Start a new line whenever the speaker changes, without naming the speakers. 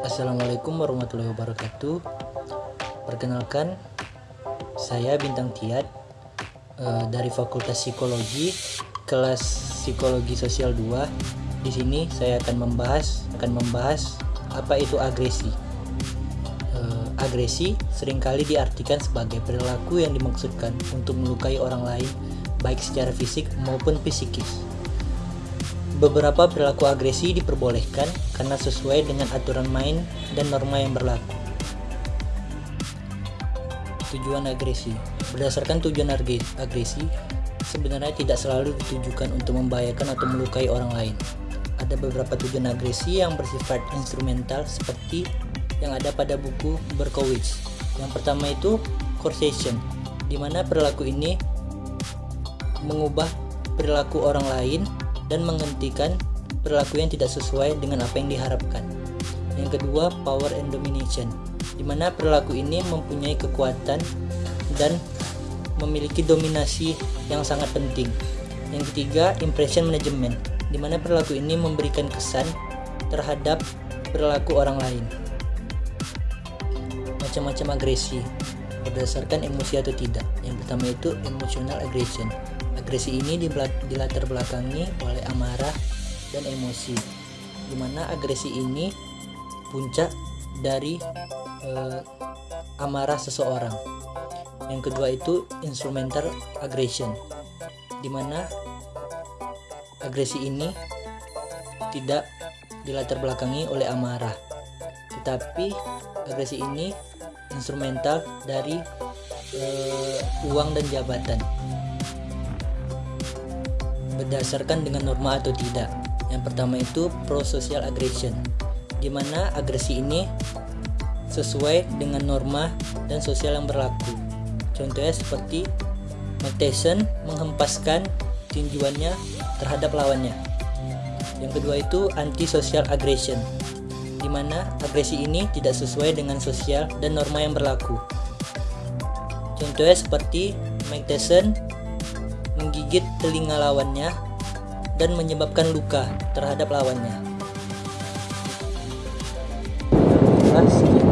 Assalamualaikum warahmatullahi wabarakatuh. Perkenalkan Saya Bintang Tiat eh, Dari Fakultas Psikologi Kelas Psikologi Sosial 2 Di sini saya akan membahas Akan membahas Apa itu agresi. Eh, Agresi sering kali diartikan sebagai perilaku yang dimaksudkan Untuk melukai orang lain Baik secara fisik maupun psikis Beberapa perilaku agresi diperbolehkan karena sesuai dengan aturan main dan norma yang berlaku. Tujuan agresi Berdasarkan tujuan agresi, sebenarnya tidak selalu ditujukan untuk membahayakan atau melukai orang lain. Ada beberapa tujuan agresi yang bersifat instrumental seperti yang ada pada buku Berkowitz. Yang pertama itu coercion, di mana perilaku ini mengubah perilaku orang lain dan menghentikan perilaku yang tidak sesuai dengan apa yang diharapkan. Yang kedua, power and domination, di mana perilaku ini mempunyai kekuatan dan memiliki dominasi yang sangat penting. Yang ketiga, impression management, di mana perilaku ini memberikan kesan terhadap perilaku orang lain. Macam-macam agresi berdasarkan emosi atau tidak. Yang pertama itu emotional aggression Agresi ini dilatar belakangi oleh amarah dan emosi, di mana agresi ini puncak dari eh, amarah seseorang. Yang kedua itu instrumental aggression, di mana agresi ini tidak dilatar belakangi oleh amarah, tetapi agresi ini instrumental dari uh, uang dan jabatan berdasarkan dengan norma atau tidak. Yang pertama itu pro-social aggression, di mana agresi ini sesuai dengan norma dan sosial yang berlaku. Contohnya seperti Tyson menghempaskan tinjuannya terhadap lawannya. Yang kedua itu anti-social aggression, di mana agresi ini tidak sesuai dengan sosial dan norma yang berlaku. Contohnya seperti Mike Tyson menggigit telinga lawannya dan menyebabkan luka terhadap lawannya. Sekian